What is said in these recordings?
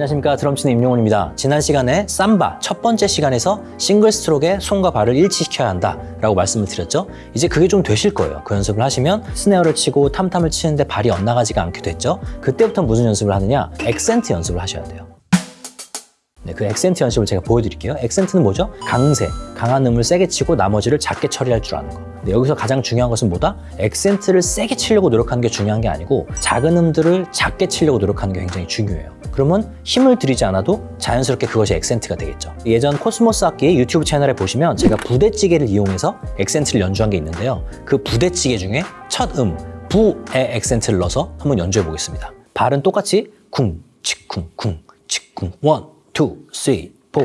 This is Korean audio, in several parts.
안녕하십니까 드럼치는 임용훈입니다. 지난 시간에 삼바 첫 번째 시간에서 single stroke에 손과 발을 일치시켜야 한다 라고 말씀을 드렸죠. 이제 그게 좀 되실 거예요. 그 연습을 하시면 스네어를 치고 탐탐을 치는데 발이 엇나가지가 않게 됐죠. 그때부터 무슨 연습을 하느냐? 액센트 연습을 하셔야 돼요. 네, 그 액센트 연습을 제가 보여드릴게요. 액센트는 뭐죠? 강세, 강한 음을 세게 치고 나머지를 작게 처리할 줄 아는 거. 근데 여기서 가장 중요한 것은 뭐다? 액센트를 세게 치려고 노력하는 게 중요한 게 아니고 작은 음들을 작게 치려고 노력하는 게 굉장히 중요해요. 그러면 힘을 들이지 않아도 자연스럽게 그것이 액센트가 되겠죠. 예전 코스모스 악기의 유튜브 채널에 보시면 제가 부대찌개를 이용해서 액센트를 연주한 게 있는데요. 그 부대찌개 중에 첫 음, 부의 액센트를 넣어서 한번 연주해 보겠습니다. 발은 똑같이 쿵, 치쿵, 쿵, 치쿵, 원, 투, 쓰리, 포.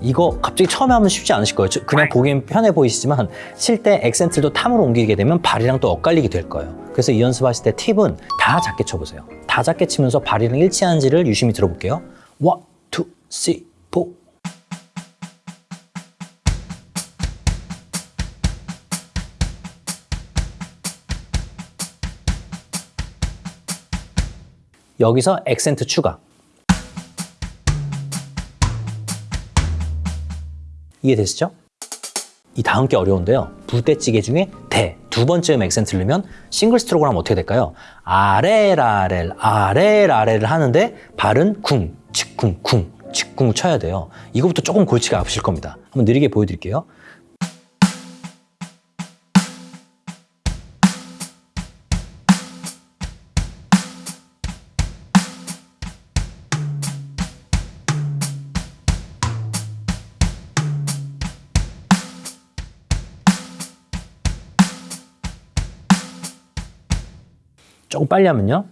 이거 갑자기 처음에 하면 쉽지 않으실 거예요. 저- 그냥 보기엔 편해 보이시지만 칠때 액센트를 또 tom으로 옮기게 되면 발이랑 또 엇갈리게 될 거예요. 그래서 이 연습하실 때 팁은 다 작게 쳐보세요. 다 작게 치면서 발이랑 일치하는지를 유심히 들어볼게요. one, two, three, four. 여기서 액센트 추가. 이해되시죠? 이 다음 게 어려운데요. 부대찌개 중에 대, 두 번째 음 액센트를 넣으면 싱글 스트로크를 하면 어떻게 될까요? 아레라렐, 아레라렐을 하는데 발은 쿵, 치쿵, 쿵, 치쿵 쳐야 돼요. 이거부터 조금 골치가 아프실 겁니다. 한번 느리게 보여드릴게요. 조금 빨리 하면요.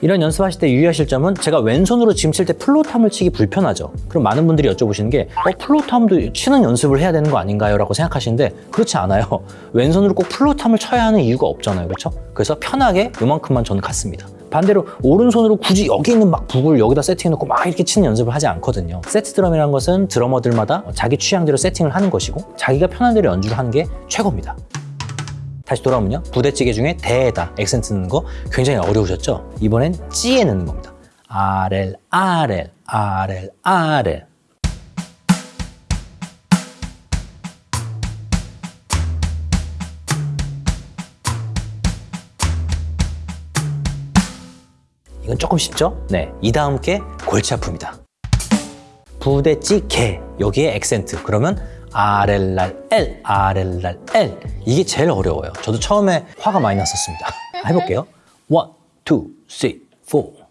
이런 연습하실 때 유의하실 점은 제가 왼손으로 지금 칠때 플로탐을 치기 불편하죠. 그럼 많은 분들이 여쭤보시는 게 어, 플로탐도 치는 연습을 해야 되는 거 아닌가요? 라고 생각하시는데 그렇지 않아요. 왼손으로 꼭 플로탐을 쳐야 하는 이유가 없잖아요. 그렇죠? 그래서 편하게 이만큼만 저는 갔습니다. 반대로 오른손으로 굳이 여기 있는 막 북을 여기다 세팅해놓고 막 이렇게 치는 연습을 하지 않거든요. 세트 드럼이라는 것은 드러머들마다 자기 취향대로 세팅을 하는 것이고 자기가 편한 대로 연주를 하는 게 최고입니다. 다시 돌아오면요. 부대찌개 중에 대에다 액센트 넣는 거 굉장히 어려우셨죠? 이번엔 찌에 넣는 겁니다. 아렐, 아렐, 이건 조금 쉽죠? 네, 이 다음 게 골치 아픕니다. 부대찌개 여기에 액센트 그러면 아렐랄 엘 아렐랄 엘 이게 제일 어려워요 저도 처음에 화가 많이 났었습니다 해볼게요 one, two, three, four.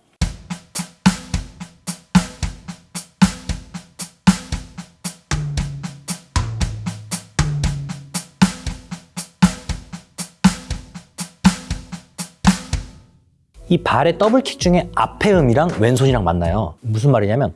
이 발의 더블킥 중에 앞에 음이랑 왼손이랑 맞나요? 무슨 말이냐면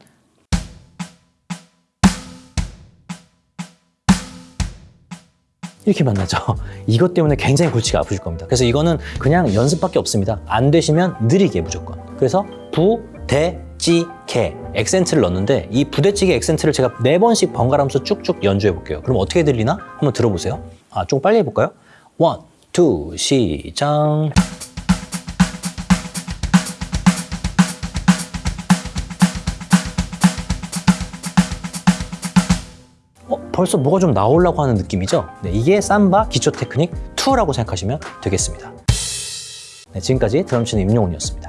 이렇게 만나죠. 이것 때문에 굉장히 골치가 아프실 겁니다. 그래서 이거는 그냥 연습밖에 없습니다. 안 되시면 느리게 무조건. 그래서 부, 대, 찌, 개 액센트를 넣는데 이 부대찌개 액센트를 제가 네 번씩 번갈아가면서 쭉쭉 연주해 볼게요. 그럼 어떻게 들리나? 한번 들어보세요. 아, 좀 빨리 해볼까요? one, two, 시작. 벌써 뭐가 좀 나오려고 하는 느낌이죠? 네, 이게 삼바 기초 테크닉 2라고 생각하시면 되겠습니다. 네, 지금까지 드럼 치는 임용훈이었습니다.